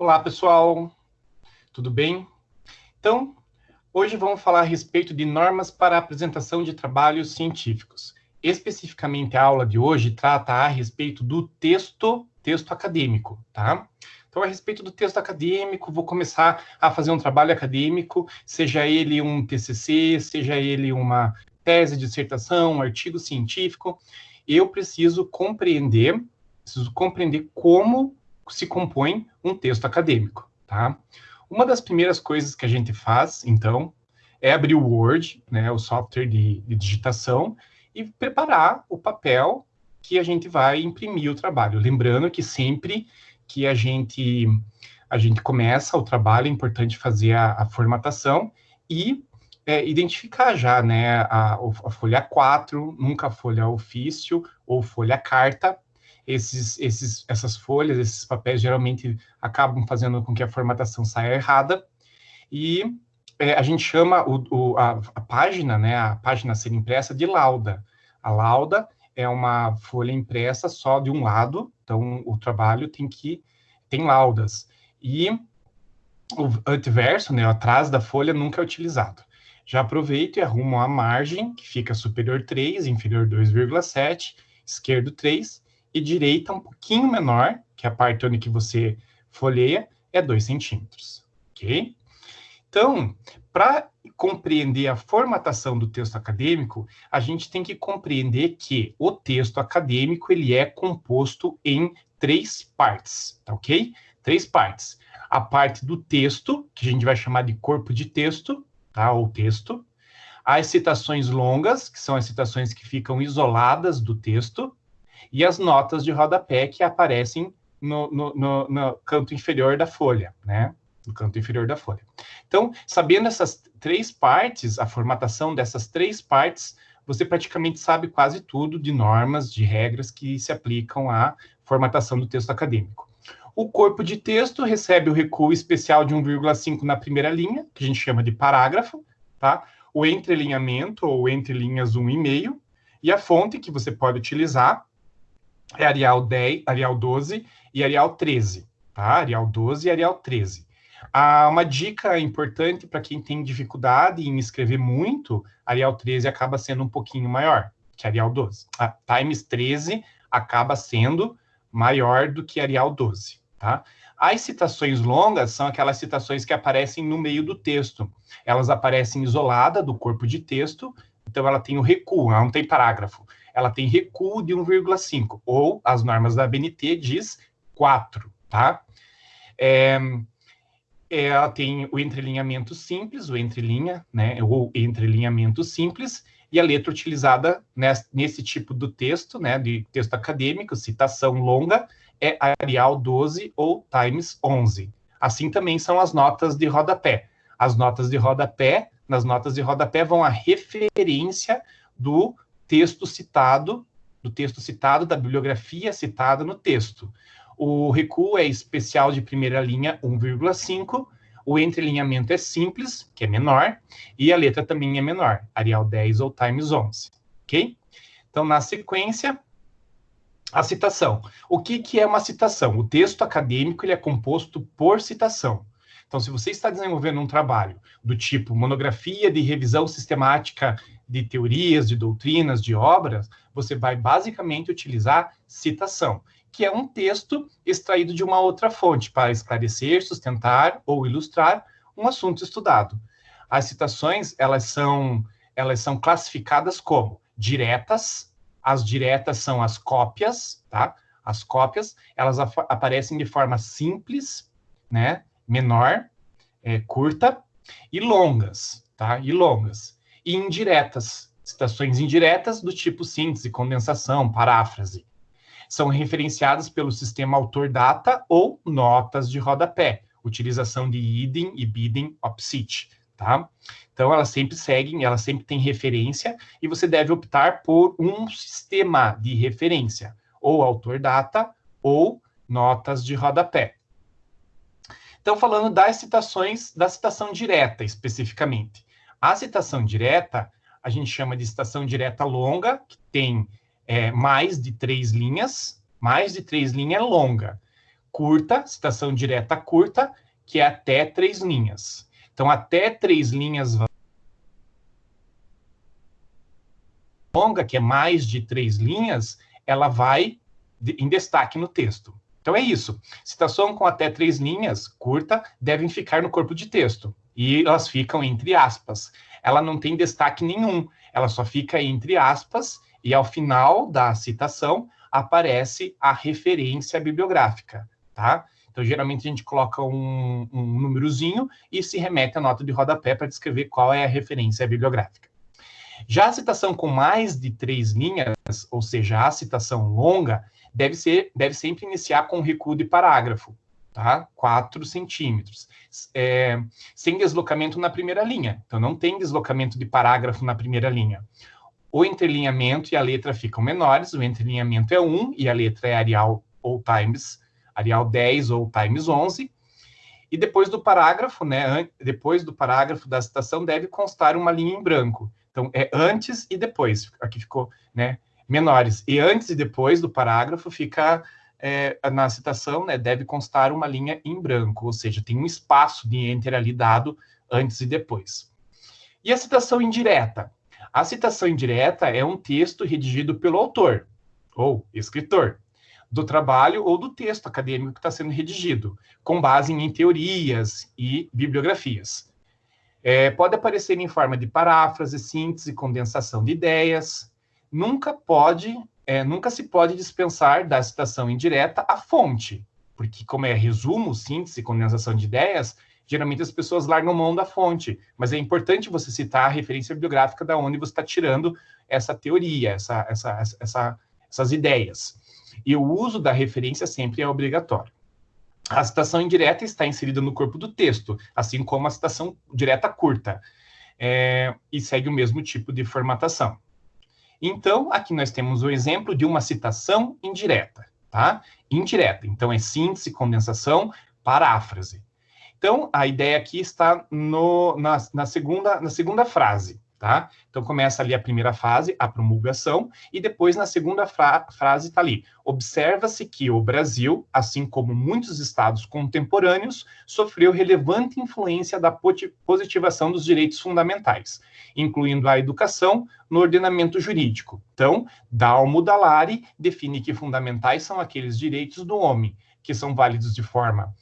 Olá, pessoal. Tudo bem? Então, hoje vamos falar a respeito de normas para apresentação de trabalhos científicos. Especificamente, a aula de hoje trata a respeito do texto, texto acadêmico, tá? Então, a respeito do texto acadêmico, vou começar a fazer um trabalho acadêmico, seja ele um TCC, seja ele uma tese, dissertação, um artigo científico, eu preciso compreender, preciso compreender como se compõe um texto acadêmico, tá? Uma das primeiras coisas que a gente faz, então, é abrir o Word, né, o software de, de digitação, e preparar o papel que a gente vai imprimir o trabalho. Lembrando que sempre que a gente a gente começa o trabalho, é importante fazer a, a formatação e é, identificar já, né, a, a folha 4, nunca folha ofício ou folha carta, esses, esses, essas folhas, esses papéis geralmente acabam fazendo com que a formatação saia errada, e é, a gente chama o, o, a, a, página, né, a página a ser impressa de lauda. A lauda é uma folha impressa só de um lado, então o trabalho tem que tem laudas. E o antiverso, né, atrás da folha, nunca é utilizado. Já aproveito e arrumo a margem, que fica superior 3, inferior 2,7, esquerdo 3, e direita um pouquinho menor, que é a parte onde que você folheia, é 2 centímetros, ok? Então, para compreender a formatação do texto acadêmico, a gente tem que compreender que o texto acadêmico ele é composto em três partes, tá ok? Três partes. A parte do texto, que a gente vai chamar de corpo de texto, tá? Ou texto. As citações longas, que são as citações que ficam isoladas do texto e as notas de rodapé que aparecem no, no, no, no canto inferior da folha, né? No canto inferior da folha. Então, sabendo essas três partes, a formatação dessas três partes, você praticamente sabe quase tudo de normas, de regras que se aplicam à formatação do texto acadêmico. O corpo de texto recebe o recuo especial de 1,5 na primeira linha, que a gente chama de parágrafo, tá? O entrelinhamento, ou entre linhas 1,5, e a fonte que você pode utilizar é Arial 10, Arial 12 e Arial 13, tá? Arial 12 e Arial 13. Ah, uma dica importante para quem tem dificuldade em escrever muito, Arial 13 acaba sendo um pouquinho maior que Arial 12. A Times 13 acaba sendo maior do que Arial 12, tá? As citações longas são aquelas citações que aparecem no meio do texto. Elas aparecem isolada do corpo de texto, então ela tem o recuo, ela não tem parágrafo ela tem recuo de 1,5, ou as normas da BNT diz 4, tá? É, ela tem o entrelinhamento simples, o entrelinha, né, ou entrelinhamento simples, e a letra utilizada nesse, nesse tipo do texto, né, de texto acadêmico, citação longa, é Arial 12 ou Times 11. Assim também são as notas de rodapé. As notas de rodapé, nas notas de rodapé vão a referência do texto citado, do texto citado, da bibliografia citada no texto. O recuo é especial de primeira linha 1,5, o entrelinhamento é simples, que é menor, e a letra também é menor, Arial 10 ou Times 11, ok? Então, na sequência, a citação. O que, que é uma citação? O texto acadêmico ele é composto por citação. Então, se você está desenvolvendo um trabalho do tipo monografia de revisão sistemática de teorias, de doutrinas, de obras, você vai basicamente utilizar citação, que é um texto extraído de uma outra fonte para esclarecer, sustentar ou ilustrar um assunto estudado. As citações, elas são, elas são classificadas como diretas, as diretas são as cópias, tá? As cópias, elas aparecem de forma simples, né? Menor, é, curta, e longas, tá? E longas e indiretas, citações indiretas do tipo síntese, condensação, paráfrase. São referenciadas pelo sistema autor-data ou notas de rodapé, utilização de idem e bidem opsit, tá? Então, elas sempre seguem, elas sempre têm referência, e você deve optar por um sistema de referência, ou autor-data, ou notas de rodapé. Então, falando das citações, da citação direta, especificamente. A citação direta, a gente chama de citação direta longa, que tem é, mais de três linhas, mais de três linhas é longa. curta, citação direta curta, que é até três linhas. Então, até três linhas longa, que é mais de três linhas, ela vai em destaque no texto. Então é isso. Citação com até três linhas, curta, devem ficar no corpo de texto. E elas ficam entre aspas. Ela não tem destaque nenhum. Ela só fica entre aspas e ao final da citação aparece a referência bibliográfica, tá? Então, geralmente a gente coloca um, um númerozinho e se remete à nota de rodapé para descrever qual é a referência bibliográfica. Já a citação com mais de três linhas, ou seja, a citação longa, deve, ser, deve sempre iniciar com recuo de parágrafo, tá? 4 centímetros, é, sem deslocamento na primeira linha. Então, não tem deslocamento de parágrafo na primeira linha. O entrelinhamento e a letra ficam menores, o entrelinhamento é 1 e a letra é Arial ou Times, Arial 10 ou Times 11. E depois do parágrafo, né, depois do parágrafo da citação, deve constar uma linha em branco. Então, é antes e depois. Aqui ficou, né, menores. E antes e depois do parágrafo fica é, na citação, né, deve constar uma linha em branco, ou seja, tem um espaço de enter ali dado antes e depois. E a citação indireta? A citação indireta é um texto redigido pelo autor ou escritor do trabalho ou do texto acadêmico que está sendo redigido, com base em teorias e bibliografias. É, pode aparecer em forma de paráfrase, síntese, condensação de ideias. Nunca pode, é, nunca se pode dispensar da citação indireta a fonte, porque como é resumo, síntese, condensação de ideias, geralmente as pessoas largam mão da fonte, mas é importante você citar a referência bibliográfica da onde você está tirando essa teoria, essa, essa, essa, essas ideias. E o uso da referência sempre é obrigatório. A citação indireta está inserida no corpo do texto, assim como a citação direta curta, é, e segue o mesmo tipo de formatação. Então, aqui nós temos o exemplo de uma citação indireta, tá? Indireta. Então, é síntese, condensação, paráfrase. Então, a ideia aqui está no, na, na, segunda, na segunda frase tá? Então começa ali a primeira fase, a promulgação, e depois na segunda fra frase está ali: observa-se que o Brasil, assim como muitos estados contemporâneos, sofreu relevante influência da positivação dos direitos fundamentais, incluindo a educação no ordenamento jurídico. Então, Dalmo Dallari define que fundamentais são aqueles direitos do homem que são válidos de forma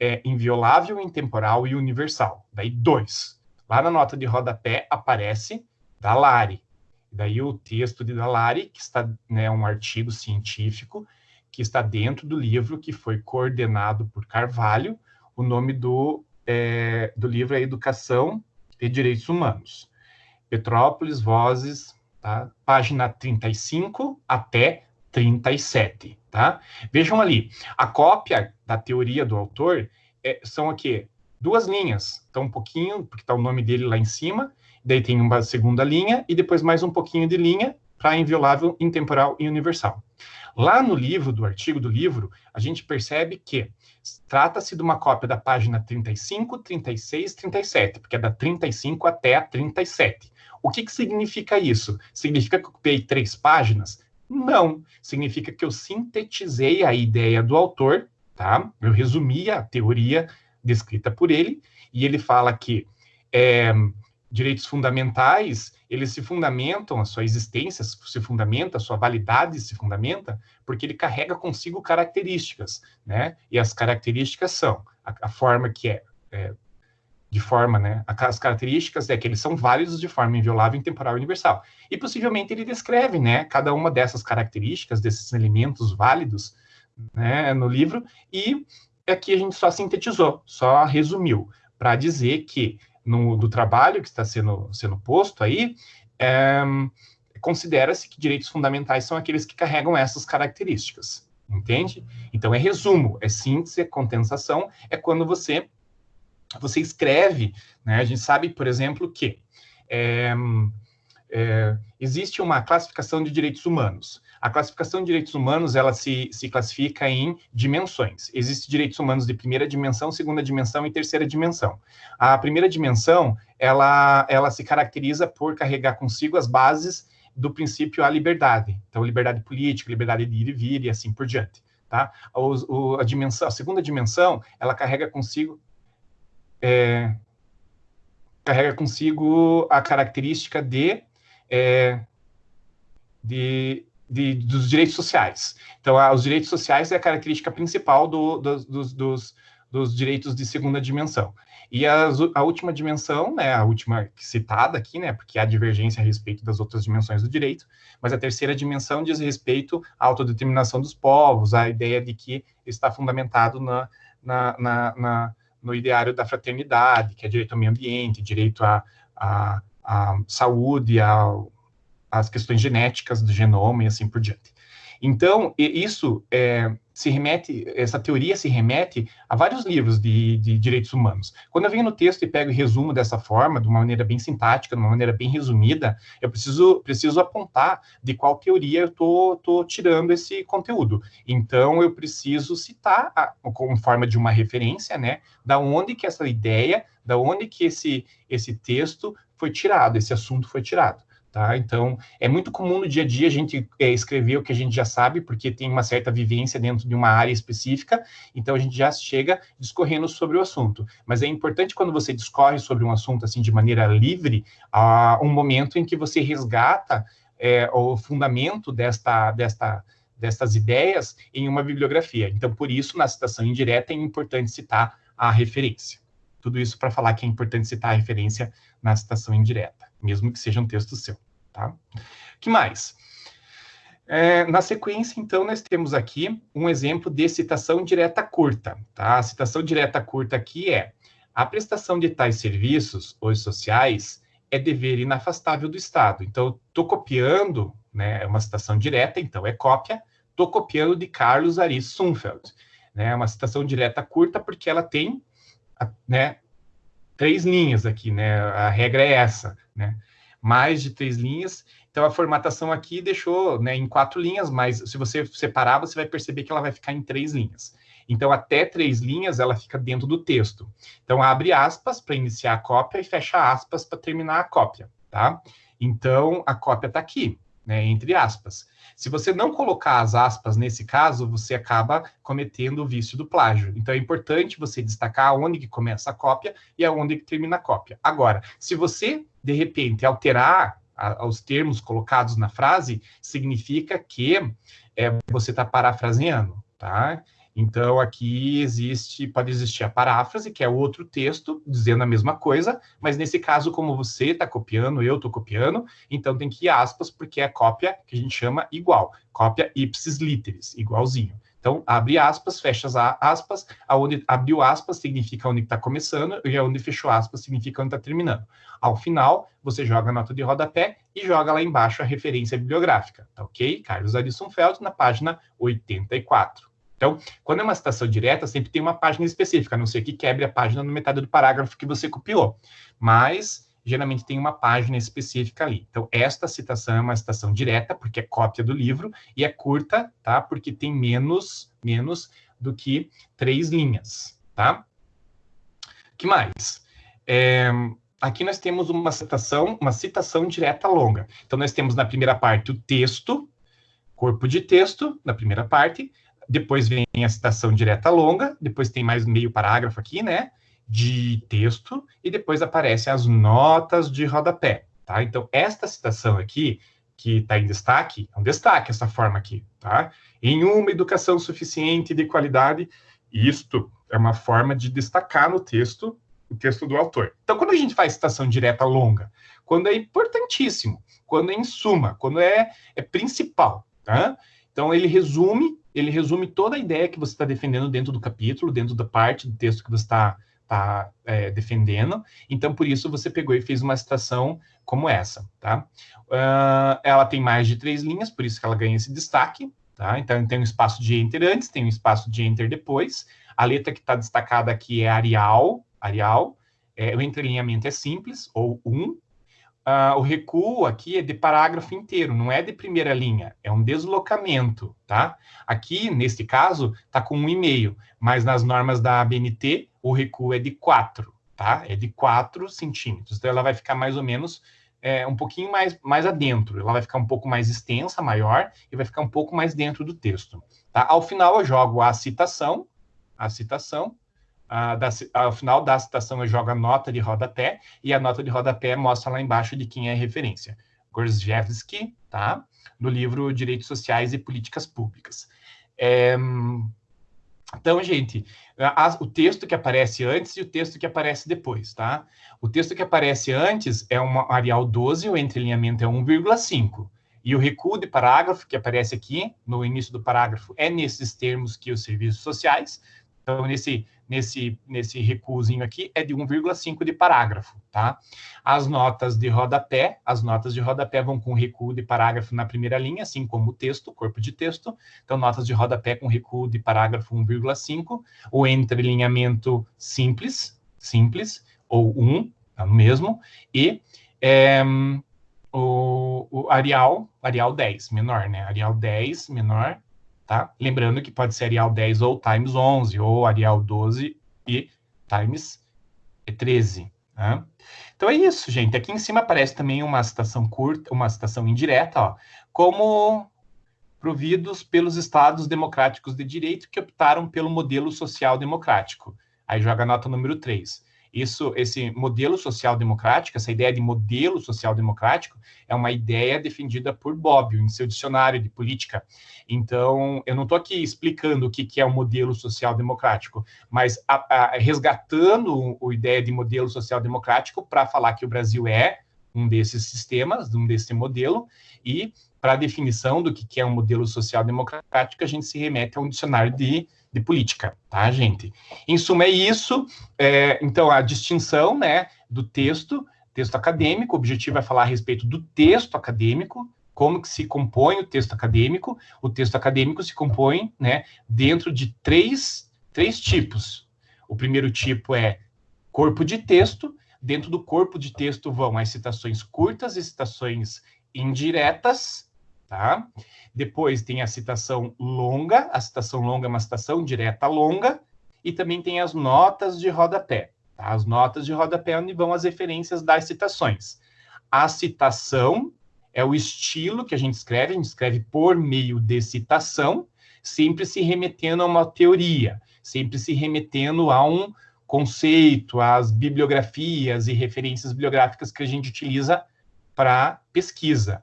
é, inviolável, intemporal e universal. Daí, dois Lá na nota de rodapé aparece Dalari. Daí o texto de Dalari, que está né, um artigo científico que está dentro do livro que foi coordenado por Carvalho. O nome do, é, do livro é Educação e Direitos Humanos. Petrópolis, Vozes, tá? página 35 até 37. Tá? Vejam ali, a cópia da teoria do autor é, são aqui duas linhas. Então, um pouquinho, porque está o nome dele lá em cima, daí tem uma segunda linha, e depois mais um pouquinho de linha para inviolável, intemporal e universal. Lá no livro, do artigo do livro, a gente percebe que trata-se de uma cópia da página 35, 36, 37, porque é da 35 até a 37. O que, que significa isso? Significa que eu copiei três páginas? Não. Significa que eu sintetizei a ideia do autor, tá? Eu resumi a teoria descrita por ele, e ele fala que é, direitos fundamentais, eles se fundamentam, a sua existência se fundamenta, a sua validade se fundamenta, porque ele carrega consigo características, né? E as características são a, a forma que é, é, de forma, né? As características é que eles são válidos de forma inviolável, intemporal e universal. E possivelmente ele descreve, né? Cada uma dessas características, desses elementos válidos, né? No livro, e aqui a gente só sintetizou, só resumiu, para dizer que no, do trabalho que está sendo, sendo posto aí, é, considera-se que direitos fundamentais são aqueles que carregam essas características, entende? Então é resumo, é síntese, é condensação, é quando você você escreve, né? A gente sabe, por exemplo, que é, é, existe uma classificação de direitos humanos. A classificação de direitos humanos, ela se, se classifica em dimensões. Existem direitos humanos de primeira dimensão, segunda dimensão e terceira dimensão. A primeira dimensão, ela, ela se caracteriza por carregar consigo as bases do princípio à liberdade. Então, liberdade política, liberdade de ir e vir e assim por diante. tá? O, a dimensão, a segunda dimensão, ela carrega consigo é, carrega consigo a característica de, é, de, de, dos direitos sociais. Então, a, os direitos sociais é a característica principal do, do, dos, dos, dos direitos de segunda dimensão. E a, última dimensão, né, a última citada aqui, né, porque há divergência a respeito das outras dimensões do direito, mas a terceira dimensão diz respeito à autodeterminação dos povos, a ideia de que está fundamentado na, na, na, na no ideário da fraternidade, que é direito ao meio ambiente, direito à, à, à saúde, às questões genéticas do genoma e assim por diante. Então, isso é, se remete, essa teoria se remete a vários livros de, de, direitos humanos. Quando eu venho no texto e pego e resumo dessa forma, de uma maneira bem sintática, de uma maneira bem resumida, eu preciso, preciso apontar de qual teoria eu estou tirando esse conteúdo. Então, eu preciso citar, a, como forma de uma referência, né, da onde que essa ideia, da onde que esse, esse texto foi tirado, esse assunto foi tirado. Tá? Então, é muito comum no dia a dia a gente é, escrever o que a gente já sabe, porque tem uma certa vivência dentro de uma área específica, então a gente já chega discorrendo sobre o assunto. Mas é importante quando você discorre sobre um assunto assim de maneira livre, uh, um momento em que você resgata é, o fundamento desta, desta, destas ideias em uma bibliografia. Então, por isso, na citação indireta, é importante citar a referência. Tudo isso para falar que é importante citar a referência na citação indireta, mesmo que seja um texto seu. Tá? que mais? É, na sequência, então, nós temos aqui um exemplo de citação direta curta. Tá? A citação direta curta aqui é a prestação de tais serviços, os sociais, é dever inafastável do Estado. Então, estou copiando, né, é uma citação direta, então é cópia, estou copiando de Carlos Aris Sunfeld. Né, é uma citação direta curta porque ela tem né, três linhas aqui, né, a regra é essa, né mais de três linhas. Então, a formatação aqui deixou né, em quatro linhas, mas se você separar, você vai perceber que ela vai ficar em três linhas. Então, até três linhas, ela fica dentro do texto. Então, abre aspas para iniciar a cópia e fecha aspas para terminar a cópia, tá? Então, a cópia está aqui, né, entre aspas. Se você não colocar as aspas nesse caso, você acaba cometendo o vício do plágio. Então, é importante você destacar onde que começa a cópia e aonde que termina a cópia. Agora, se você de repente, alterar a, os termos colocados na frase, significa que é, você está parafraseando, tá? Então, aqui existe, pode existir a paráfrase, que é outro texto dizendo a mesma coisa, mas nesse caso, como você está copiando, eu estou copiando, então tem que ir aspas, porque é cópia que a gente chama igual, cópia ipsis literis, igualzinho. Então, abre aspas, fecha aspas, aonde abriu aspas significa onde está começando, e aonde fechou aspas significa onde está terminando. Ao final, você joga a nota de rodapé e joga lá embaixo a referência bibliográfica, tá ok? Carlos Arisson Feld, na página 84. Então, quando é uma citação direta, sempre tem uma página específica, a não ser que quebre a página no metade do parágrafo que você copiou. Mas geralmente tem uma página específica ali. Então, esta citação é uma citação direta, porque é cópia do livro, e é curta, tá? Porque tem menos, menos do que três linhas, tá? que mais? É, aqui nós temos uma citação, uma citação direta longa. Então, nós temos na primeira parte o texto, corpo de texto, na primeira parte, depois vem a citação direta longa, depois tem mais meio parágrafo aqui, né? de texto e depois aparecem as notas de rodapé, tá? Então, esta citação aqui, que está em destaque, é um destaque essa forma aqui, tá? Em uma educação suficiente de qualidade, isto é uma forma de destacar no texto o texto do autor. Então, quando a gente faz citação direta longa, quando é importantíssimo, quando é em suma, quando é, é principal, tá? Então, ele resume, ele resume toda a ideia que você está defendendo dentro do capítulo, dentro da parte do texto que você está está é, defendendo. Então, por isso, você pegou e fez uma citação como essa, tá? Uh, ela tem mais de três linhas, por isso que ela ganha esse destaque, tá? Então, tem um espaço de enter antes, tem um espaço de enter depois. A letra que está destacada aqui é Arial, Arial. É, o entrelinhamento é simples, ou um, Uh, o recuo aqui é de parágrafo inteiro, não é de primeira linha, é um deslocamento, tá? Aqui, nesse caso, está com um e-mail, mas nas normas da ABNT, o recuo é de 4, tá? É de 4 centímetros. Então, ela vai ficar mais ou menos é, um pouquinho mais, mais adentro. Ela vai ficar um pouco mais extensa, maior, e vai ficar um pouco mais dentro do texto. Tá? Ao final, eu jogo a citação, a citação, ao final da citação eu jogo a nota de rodapé, e a nota de rodapé mostra lá embaixo de quem é a referência. Gorzhevsky, tá? Do livro Direitos Sociais e Políticas Públicas. É, então, gente, a, o texto que aparece antes e o texto que aparece depois, tá? O texto que aparece antes é uma Arial 12, o entrelinhamento é 1,5. E o recuo de parágrafo que aparece aqui, no início do parágrafo, é nesses termos que os serviços sociais. Então, nesse nesse, nesse recuozinho aqui é de 1,5 de parágrafo, tá? As notas de rodapé, as notas de rodapé vão com recuo de parágrafo na primeira linha, assim como o texto, corpo de texto. Então, notas de rodapé com recuo de parágrafo 1,5, o entrelinhamento simples, simples, ou 1, é o mesmo, e é, o, o Arial, Arial 10, menor, né? Arial 10, menor, tá? Lembrando que pode ser Arial 10 ou times 11, ou Arial 12 e times 13, né? Então é isso, gente. Aqui em cima aparece também uma citação curta, uma citação indireta, ó, como providos pelos estados democráticos de direito que optaram pelo modelo social democrático. Aí joga a nota número 3. Isso, esse modelo social-democrático, essa ideia de modelo social-democrático, é uma ideia defendida por Bobbio em seu dicionário de política. Então, eu não estou aqui explicando o que, que é o um modelo social-democrático, mas a, a, resgatando a ideia de modelo social-democrático para falar que o Brasil é um desses sistemas, um desse modelo, e para a definição do que, que é um modelo social-democrático, a gente se remete a um dicionário de de política, tá, gente? Em suma, é isso. É, então, a distinção, né, do texto, texto acadêmico, o objetivo é falar a respeito do texto acadêmico, como que se compõe o texto acadêmico. O texto acadêmico se compõe, né, dentro de três, três tipos. O primeiro tipo é corpo de texto. Dentro do corpo de texto vão as citações curtas e citações indiretas, tá? Depois tem a citação longa, a citação longa é uma citação direta longa, e também tem as notas de rodapé. Tá? As notas de rodapé onde vão as referências das citações. A citação é o estilo que a gente escreve, a gente escreve por meio de citação, sempre se remetendo a uma teoria, sempre se remetendo a um conceito, às bibliografias e referências bibliográficas que a gente utiliza para pesquisa.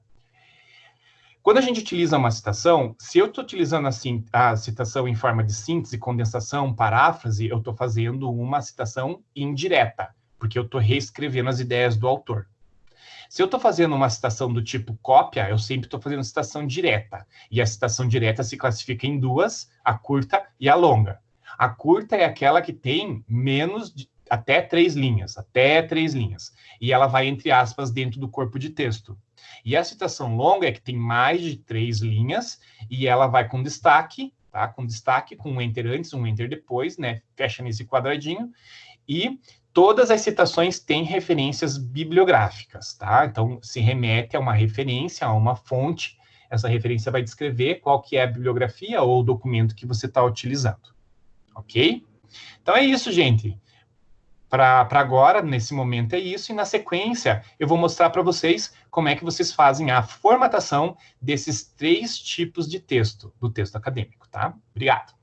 Quando a gente utiliza uma citação, se eu estou utilizando a citação em forma de síntese, condensação, paráfrase, eu estou fazendo uma citação indireta, porque eu estou reescrevendo as ideias do autor. Se eu estou fazendo uma citação do tipo cópia, eu sempre estou fazendo citação direta. E a citação direta se classifica em duas, a curta e a longa. A curta é aquela que tem menos de, até três linhas, até três linhas. E ela vai, entre aspas, dentro do corpo de texto. E a citação longa é que tem mais de três linhas e ela vai com destaque, tá? Com destaque, com um enter antes, um enter depois, né? Fecha nesse quadradinho. E todas as citações têm referências bibliográficas, tá? Então, se remete a uma referência, a uma fonte. Essa referência vai descrever qual que é a bibliografia ou o documento que você está utilizando. Ok? Então é isso, gente para agora, nesse momento é isso, e na sequência eu vou mostrar para vocês como é que vocês fazem a formatação desses três tipos de texto, do texto acadêmico, tá? Obrigado.